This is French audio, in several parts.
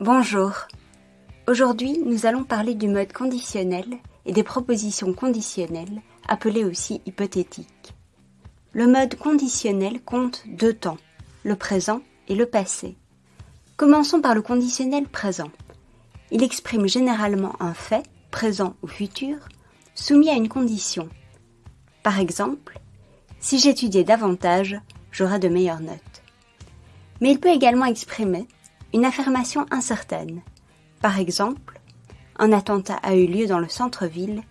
Bonjour. Aujourd'hui, nous allons parler du mode conditionnel et des propositions conditionnelles, appelées aussi hypothétiques. Le mode conditionnel compte deux temps, le présent et le passé. Commençons par le conditionnel présent. Il exprime généralement un fait, présent ou futur, soumis à une condition. Par exemple, si j'étudiais davantage, j'aurais de meilleures notes. Mais il peut également exprimer une affirmation incertaine. Par exemple, un attentat a eu lieu dans le centre-ville,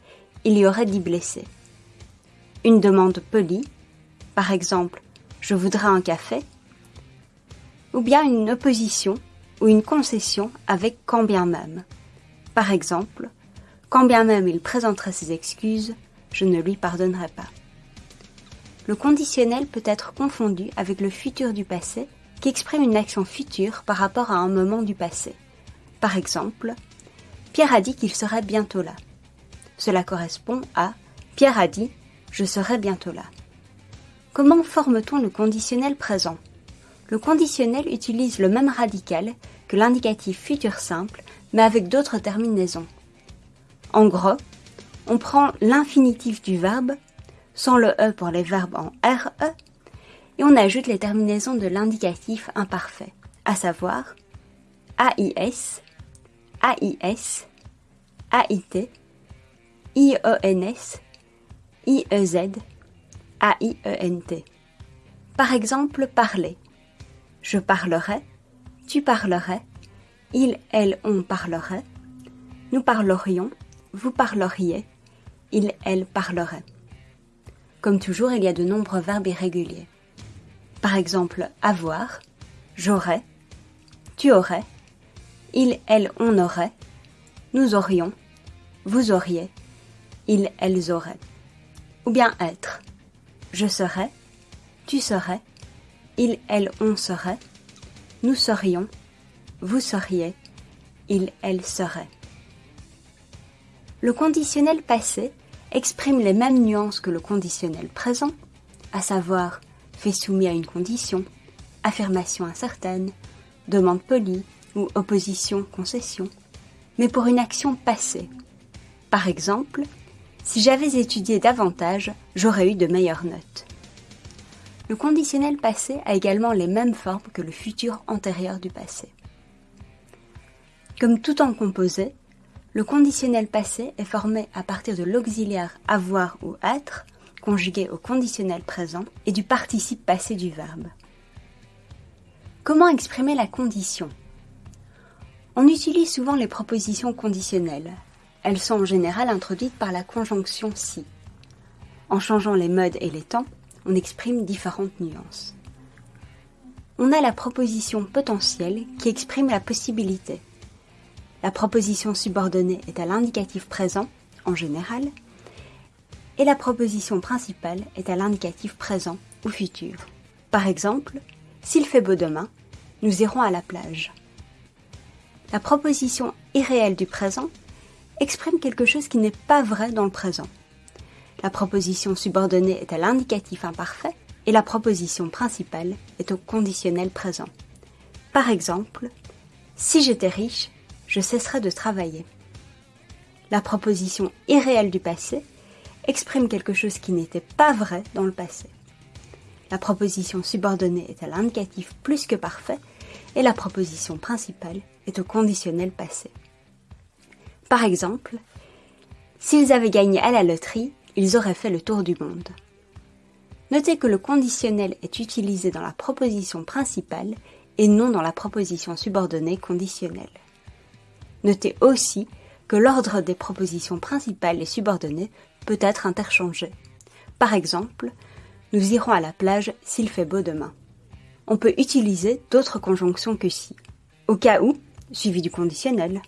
il y aurait dix blessés. Une demande polie, par exemple, je voudrais un café, ou bien une opposition ou une concession avec quand bien même. Par exemple, quand bien même il présenterait ses excuses, je ne lui pardonnerai pas. Le conditionnel peut être confondu avec le futur du passé exprime une action future par rapport à un moment du passé. Par exemple, Pierre a dit qu'il serait bientôt là. Cela correspond à Pierre a dit je serai bientôt là. Comment forme-t-on le conditionnel présent? Le conditionnel utilise le même radical que l'indicatif futur simple, mais avec d'autres terminaisons. En gros, on prend l'infinitif du verbe, sans le E pour les verbes en RE, et on ajoute les terminaisons de l'indicatif imparfait, à savoir AIS, AIS, AIT, IENS, IEZ, AIENT. Par exemple, parler. Je parlerai, tu parlerais, il, elle, on parlerait, nous parlerions, vous parleriez, il, elle parlerait. Comme toujours, il y a de nombreux verbes irréguliers. Par exemple, avoir, j'aurais, tu aurais, il, elle, on aurait, nous aurions, vous auriez, ils, elles auraient. Ou bien être, je serais, tu serais, il, elle, on serait, nous serions, vous seriez, il, elle serait. Le conditionnel passé exprime les mêmes nuances que le conditionnel présent, à savoir fait soumis à une condition, affirmation incertaine, demande polie ou opposition concession, mais pour une action passée. Par exemple, si j'avais étudié davantage, j'aurais eu de meilleures notes. Le conditionnel passé a également les mêmes formes que le futur antérieur du passé. Comme tout temps composé, le conditionnel passé est formé à partir de l'auxiliaire avoir ou être, conjugué au conditionnel présent, et du participe passé du verbe. Comment exprimer la condition? On utilise souvent les propositions conditionnelles. Elles sont en général introduites par la conjonction si. En changeant les modes et les temps, on exprime différentes nuances. On a la proposition potentielle qui exprime la possibilité. La proposition subordonnée est à l'indicatif présent, en général, et la proposition principale est à l'indicatif présent ou futur. Par exemple, s'il fait beau demain, nous irons à la plage. La proposition irréelle du présent exprime quelque chose qui n'est pas vrai dans le présent. La proposition subordonnée est à l'indicatif imparfait et la proposition principale est au conditionnel présent. Par exemple, si j'étais riche, je cesserais de travailler. La proposition irréelle du passé exprime quelque chose qui n'était pas vrai dans le passé. La proposition subordonnée est à l'indicatif plus que parfait et la proposition principale est au conditionnel passé. Par exemple, s'ils avaient gagné à la loterie, ils auraient fait le tour du monde. Notez que le conditionnel est utilisé dans la proposition principale et non dans la proposition subordonnée conditionnelle. Notez aussi que l'ordre des propositions principales et subordonnées peut être interchangé. Par exemple, nous irons à la plage s'il fait beau demain. On peut utiliser d'autres conjonctions que si. Au cas où, suivi du conditionnel.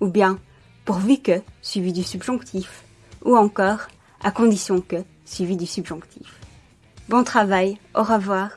Ou bien, pourvu que, suivi du subjonctif. Ou encore, à condition que, suivi du subjonctif. Bon travail, au revoir.